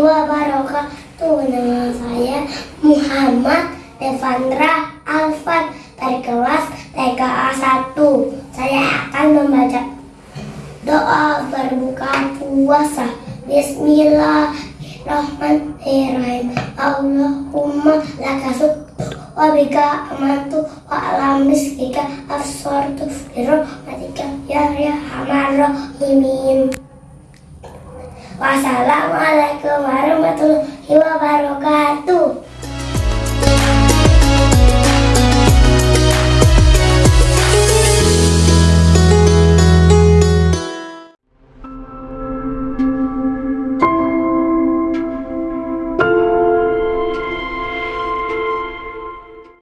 wabarakatuh. Nama saya Muhammad Devandra Alfan dari kelas TKA 1. Saya akan membaca doa berbuka puasa. Bismillahirrahmanirrahim. Allahumma laka wa bika amantu wa alam rizkika absortu birahmatika ya rahman rahimin. Wassalamualaikum warahmatullahi wabarakatuh.